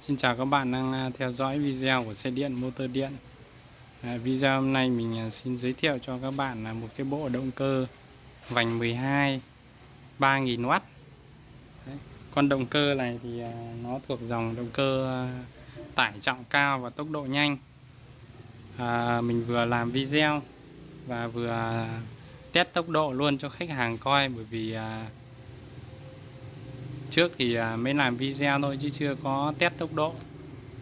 Xin chào các bạn đang à, theo dõi video của xe điện motor điện à, Video hôm nay mình à, xin giới thiệu cho các bạn là một cái bộ động cơ vành 12 3000W Đấy. Con động cơ này thì à, nó thuộc dòng động cơ tải trọng cao và tốc độ nhanh à, Mình vừa làm video và vừa test tốc độ luôn cho khách hàng coi bởi vì à, trước thì à, mới làm video thôi chứ chưa có test tốc độ.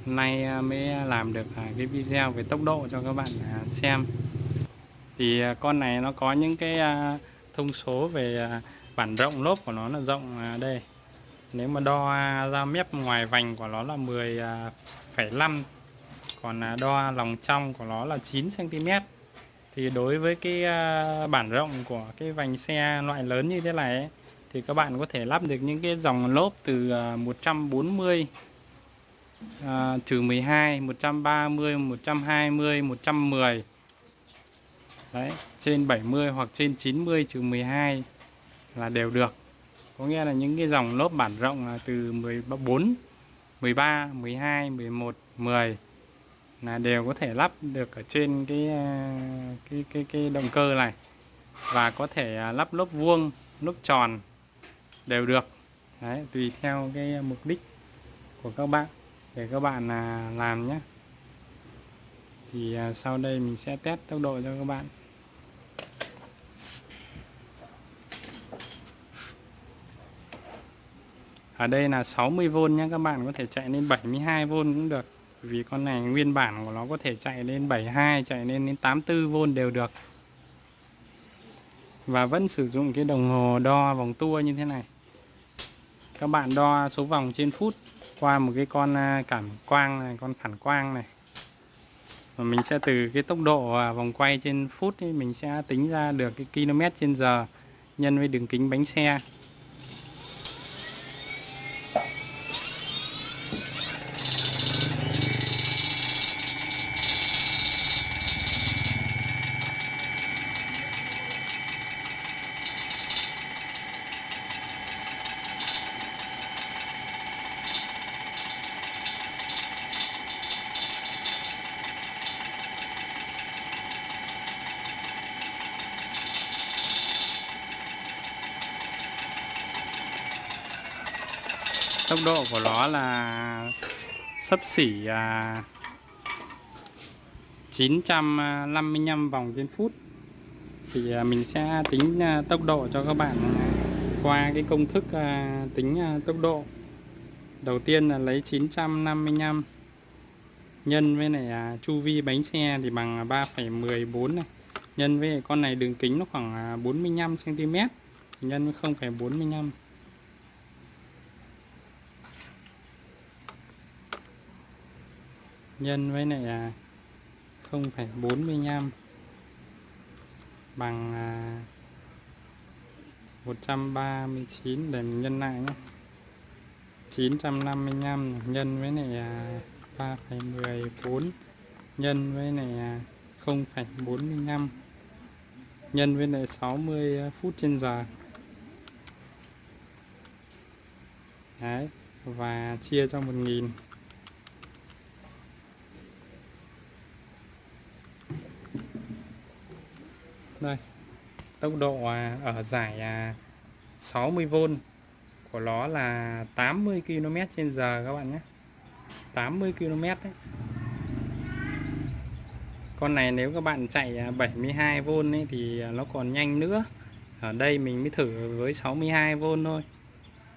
Nay à, mới làm được à, cái video về tốc độ cho các bạn xem. Thì con này nó có những cái thông số về bản rộng lốp của nó là rộng đây. Nếu mà đo ra mép ngoài vành của nó là 10,5 còn đo lòng trong của nó là 9 cm thì đối với cái bản rộng của cái vành xe loại lớn như thế này ấy, thì các bạn có thể lắp được những cái dòng lốp từ 140 à, trừ 12 130 120 110 đấy trên 70 hoặc trên 90 trừ 12 là đều được. Có nghĩa là những cái dòng lốp bản rộng là từ 14 13 12 11 10 là đều có thể lắp được ở trên cái à, cái cái cái động cơ này. Và có thể à, lắp lốp vuông lốp tròn đều được. Đấy, tùy theo cái mục đích của các bạn. Để các bạn là làm nhé thì à, sau đây mình sẽ test tốc độ cho các bạn. Ở đây là 60V nhé các bạn có thể chạy lên 72V cũng được. Vì con này nguyên bản của nó có thể chạy lên 72 chạy lên đến 84V đều được. Và vẫn sử dụng cái đồng hồ đo vòng tua như thế này các bạn đo số vòng trên phút qua một cái con à, cảm quang này con phản quang này. Và mình sẽ từ cái tốc độ à, vòng quay trên phút ấy, mình sẽ tính ra được cái km trên giờ nhân với đường kính bánh xe. Tốc độ của nó là sấp xỉ à, 955 vòng trên phút. Thì à, mình sẽ tính à, tốc độ cho các bạn à, qua cái công thức à, tính à, tốc độ. Đầu tiên là lấy 955 nhân với này chu vi bánh xe thì bằng 3,14 này. Nhân với con này đường kính nó khoảng à, 45 cm nhân với 0,45 nhân với lại là 0,45 bằng à, 139 để mình nhân lại nhé 955 nhân với này 3,14 nhân với này 0,45 nhân với lại à, 60 à, phút trên giờ. Đấy và chia cho 1000 đây. Tốc độ à, ở giải à, 60V của nó là 80 km trên giờ các bạn nhé. 80 km đấy. Con này nếu các bạn chạy à, 72V ấy, thì nó còn nhanh nữa. Ở đây mình mới thử với 62V thôi.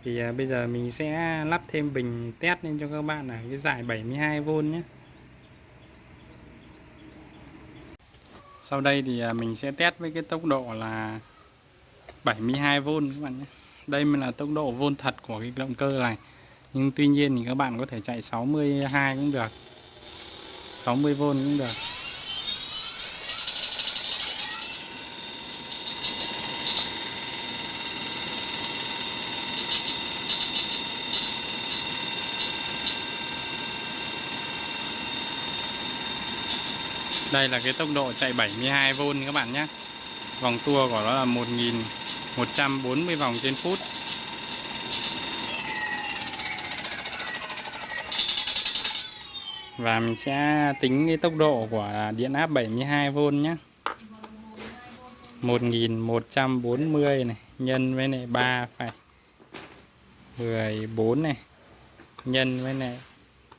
Thì bây giờ mình sẽ lắp thêm bình test lên cho các bạn ở cái giải 72V nhé. Sau đây thì à, mình sẽ test với cái tốc độ là 72V các bạn nhé. Đây mới là tốc độ vôn thật của cái động cơ này. Nhưng tuy nhiên thì các bạn có thể chạy 62 cũng được 60V cũng được. Đây là cái tốc độ chạy 72V các bạn nhé. Vòng tua của nó là 1140 vòng trên phút. Và mình sẽ tính cái tốc độ của điện áp 72V nhé. 1140 này nhân với này 3 phải 14 này nhân với này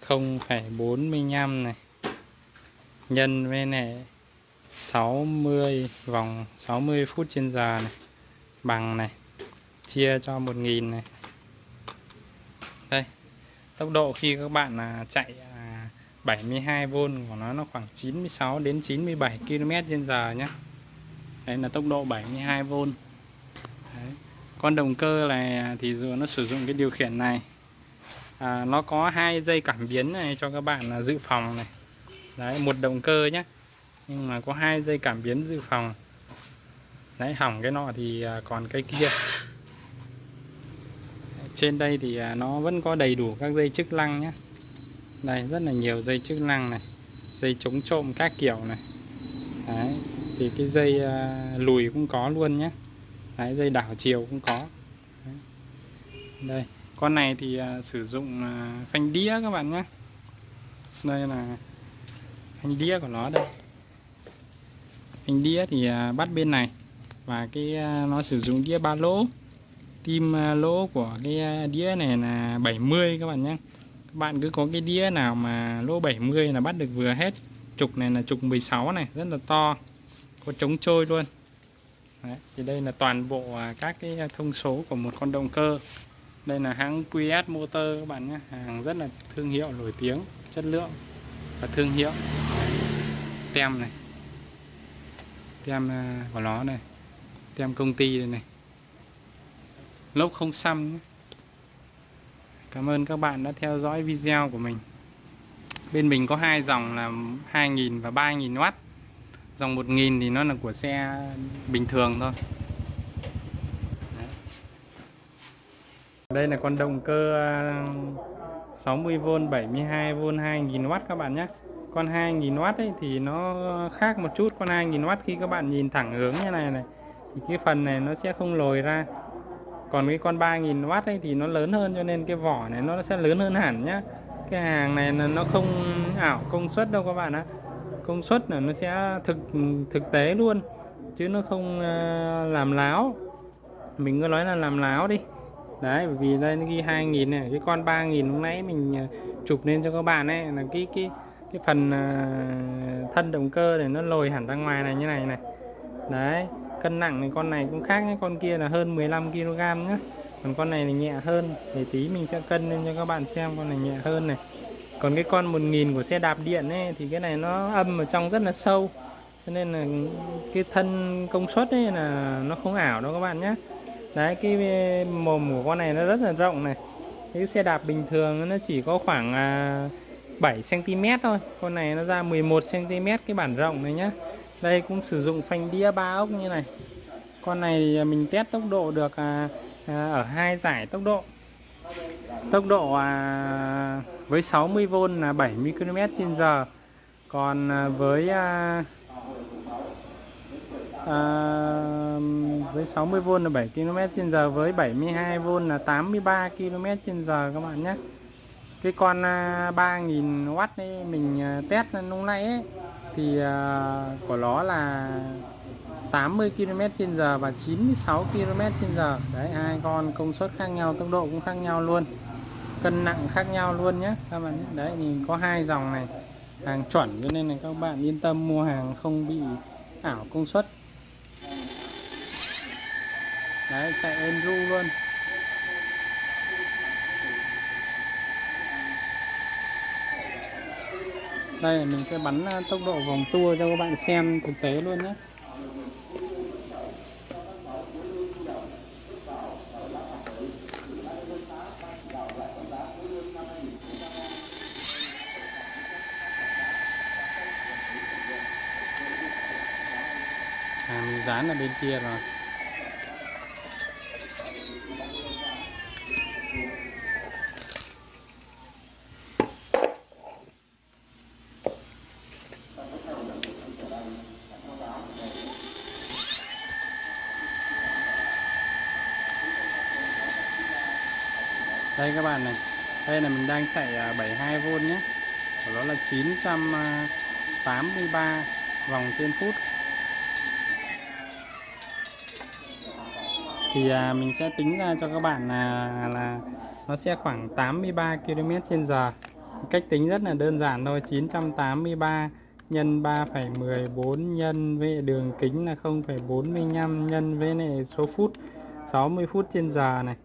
0,45 này nhân với lại 60 vòng 60 phút trên giờ này. Bằng này chia cho 1000 này. Đây tốc độ khi các bạn là chạy à, 72V của nó nó khoảng 96 đến 97 km trên giờ nhé đây là tốc độ 72V Đấy. con động cơ này à, thì dù nó sử dụng cái điều khiển này à, nó có hai dây cảm biến này cho các bạn là dự phòng này đấy, một động cơ nhé nhưng mà có hai dây cảm biến dự phòng. Đấy, hỏng cái nọ thì à, còn cái kia. Trên đây thì à, nó vẫn có đầy đủ các dây chức năng nhé đây, rất là nhiều dây chức năng này. Dây chống trộm các kiểu này. Đấy, thì cái dây à, lùi cũng có luôn nhé đấy, dây đảo chiều cũng có. Đấy. đây, con này thì sử dụng phanh đĩa các bạn nhé đây là phanh đĩa của nó đây. Phanh đĩa thì à, bắt bên này. Và cái à, nó sử dụng đĩa ba lỗ. Tim à, lỗ của cái đĩa này là 70 các bạn nhé. Các bạn cứ có cái đĩa nào mà lỗ 70 là bắt được vừa hết. Trục này là trục 16 này rất là to. Có chống trôi luôn. Đấy, thì đây là toàn bộ các cái thông số của một con động cơ. Đây là hãng QS Motor các bạn nhé. Hàng rất là thương hiệu nổi tiếng chất lượng và thương hiệu. Tem này. Tem à, của nó này. Tem công ty này, này. Lốp không xăm nhé. Cảm ơn các bạn đã theo dõi video của mình. Bên mình có hai dòng là 2.000 và 3.000W dòng 1.000 thì nó là của xe bình thường thôi. Đây là con động cơ à, 60V 72V 2000W các bạn nhé. Con 2000W ấy thì nó khác một chút. Con 2000W khi các bạn nhìn thẳng hướng như này này, thì cái phần này nó sẽ không lồi ra. Còn cái con 3000W ấy thì nó lớn hơn cho nên cái vỏ này nó sẽ lớn hơn hẳn nhá. Cái hàng này là nó không ảo, công suất đâu các bạn ạ. Công suất là nó sẽ thực thực tế luôn, chứ nó không ờ, làm láo. Mình cứ nói là làm láo đi đấy, bởi vì đây nó ghi 2000 này, cái con 3000 lúc nãy mình à, chụp lên cho các bạn ấy, là cái cái cái phần à, thân động cơ này nó lồi hẳn ra ngoài này, như này này. Đấy, cân nặng thì con này cũng khác nhé, con kia là hơn 15 kg nhá còn con này thì nhẹ hơn, để tí mình sẽ cân lên cho các bạn xem con này nhẹ hơn này. Còn cái con 1000 của xe đạp điện ấy, thì cái này nó âm ở trong rất là sâu. Cho nên là cái thân công suất ấy là nó không ảo đâu các bạn nhé đấy cái ờ, mồm của con này nó rất là rộng này. Cái xe đạp bình thường nó chỉ có khoảng à, 7 cm thôi. Con này nó ra 11 cm cái bản rộng này nhá. Đây cũng sử dụng phanh đĩa ba ốc như này. Con này à, mình test tốc độ được à, à, ở hai giải tốc độ. Tốc độ à, với 60V là 70 km h còn với à, với 60V là 7 km h với 72V là 83 km h các bạn nhé. Cái con à, 3000W ấy mình à, test lúc nãy ấy, thì à, của nó là 80 km h và 96 km h đấy hai con công suất khác nhau tốc độ cũng khác nhau luôn cân nặng khác nhau luôn nhé các bạn nhé. đấy nhìn có hai dòng này hàng chuẩn cho nên là các bạn yên tâm mua hàng không bị ảo công suất đấy chạy êm ru luôn. Đây mình sẽ bắn ờ, tốc độ vòng tua cho các bạn xem thực tế luôn nhé. À, mình dán ở bên kia rồi. Đây các bạn này. Đây là mình đang chạy à, 72V nhé. Của nó là 983 à, vòng trên phút. Thì à, mình sẽ tính ra cho các bạn là là nó sẽ khoảng 83 km trên giờ. Cách tính rất là đơn giản thôi 983 nhân 3,14 nhân với đường kính là 0,45 nhân với này số phút 60 phút trên giờ này.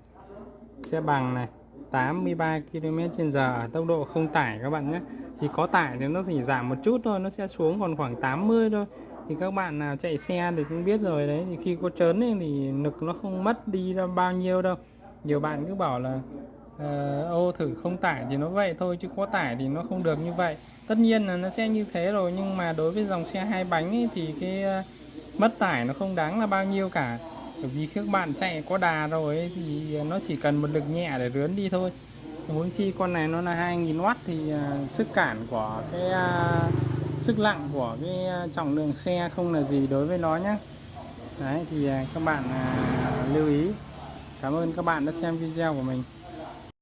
Sẽ bằng này. 83 km/h ở tốc độ không tải các bạn nhé. Thì có tải thì nó chỉ giảm một chút thôi nó sẽ xuống còn khoảng 80 thôi. Thì các bạn nào chạy xe thì cũng biết rồi đấy thì khi có trớn ấy, thì lực nó không mất đi đâu bao nhiêu đâu. Nhiều bạn cứ bảo là uh, ô thử không tải thì nó vậy thôi chứ có tải thì nó không được như vậy. Tất nhiên là nó sẽ như thế rồi nhưng mà đối với dòng xe hai bánh ấy, thì cái uh, mất tải nó không đáng là bao nhiêu cả bởi vì các bạn chạy có đà rồi ấy, thì nó chỉ cần một lực nhẹ để rướn đi thôi. Huống chi con này nó là 2000W thì uh, sức cản của cái uh, sức nặng của cái à, trọng lượng xe không là gì đối với nó nhé đấy thì các bạn uh, lưu ý. Cảm ơn các bạn đã xem video của mình.